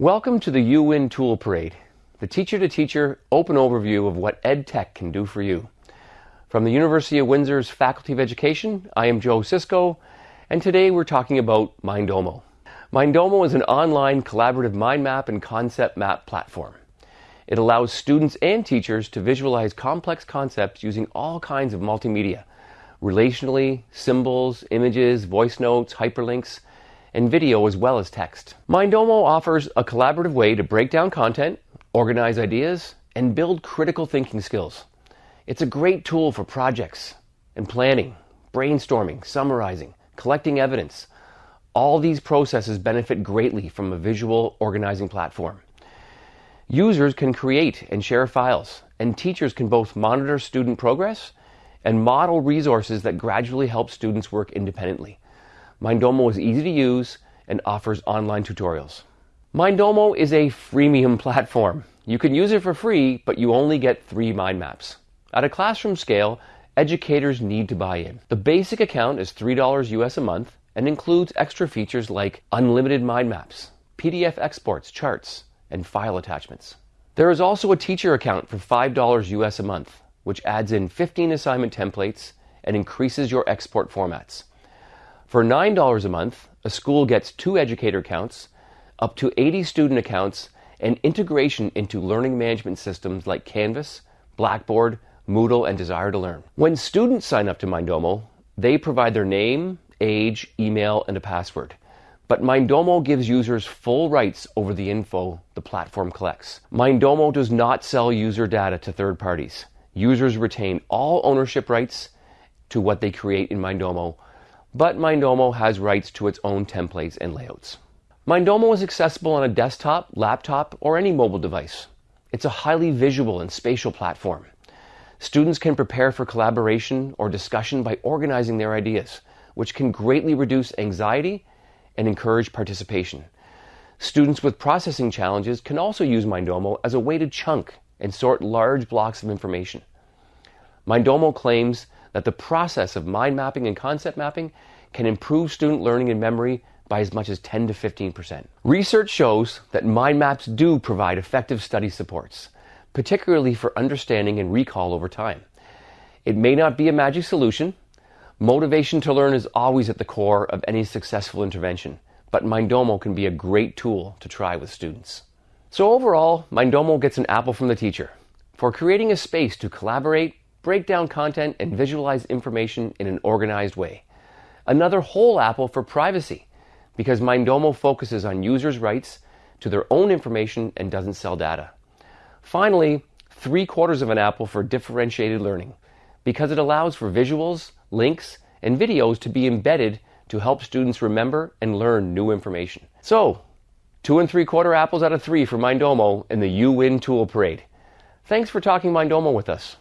Welcome to the UWin Tool Parade, the teacher-to-teacher open overview of what EdTech can do for you. From the University of Windsor's Faculty of Education, I am Joe Cisco, and today we're talking about Mindomo. Mindomo is an online collaborative mind map and concept map platform. It allows students and teachers to visualize complex concepts using all kinds of multimedia, relationally, symbols, images, voice notes, hyperlinks, and video as well as text. Mindomo offers a collaborative way to break down content, organize ideas, and build critical thinking skills. It's a great tool for projects and planning, brainstorming, summarizing, collecting evidence. All these processes benefit greatly from a visual organizing platform. Users can create and share files, and teachers can both monitor student progress and model resources that gradually help students work independently. Mindomo is easy to use and offers online tutorials. Mindomo is a freemium platform. You can use it for free, but you only get three mind maps. At a classroom scale, educators need to buy in. The basic account is $3 US a month and includes extra features like unlimited mind maps, PDF exports, charts, and file attachments. There is also a teacher account for $5 US a month, which adds in 15 assignment templates and increases your export formats. For $9 a month, a school gets two educator accounts, up to 80 student accounts, and integration into learning management systems like Canvas, Blackboard, Moodle, and Desire2Learn. When students sign up to Mindomo, they provide their name, age, email, and a password. But Mindomo gives users full rights over the info the platform collects. Mindomo does not sell user data to third parties. Users retain all ownership rights to what they create in Mindomo but Mindomo has rights to its own templates and layouts. Mindomo is accessible on a desktop, laptop, or any mobile device. It's a highly visual and spatial platform. Students can prepare for collaboration or discussion by organizing their ideas, which can greatly reduce anxiety and encourage participation. Students with processing challenges can also use Mindomo as a way to chunk and sort large blocks of information. Mindomo claims that the process of mind mapping and concept mapping can improve student learning and memory by as much as 10 to 15%. Research shows that mind maps do provide effective study supports, particularly for understanding and recall over time. It may not be a magic solution. Motivation to learn is always at the core of any successful intervention, but Mindomo can be a great tool to try with students. So overall, Mindomo gets an apple from the teacher for creating a space to collaborate, break down content, and visualize information in an organized way. Another whole apple for privacy, because Mindomo focuses on users' rights to their own information and doesn't sell data. Finally, three quarters of an apple for differentiated learning, because it allows for visuals, links, and videos to be embedded to help students remember and learn new information. So, two and three quarter apples out of three for Mindomo in the UWin Tool Parade. Thanks for talking Mindomo with us.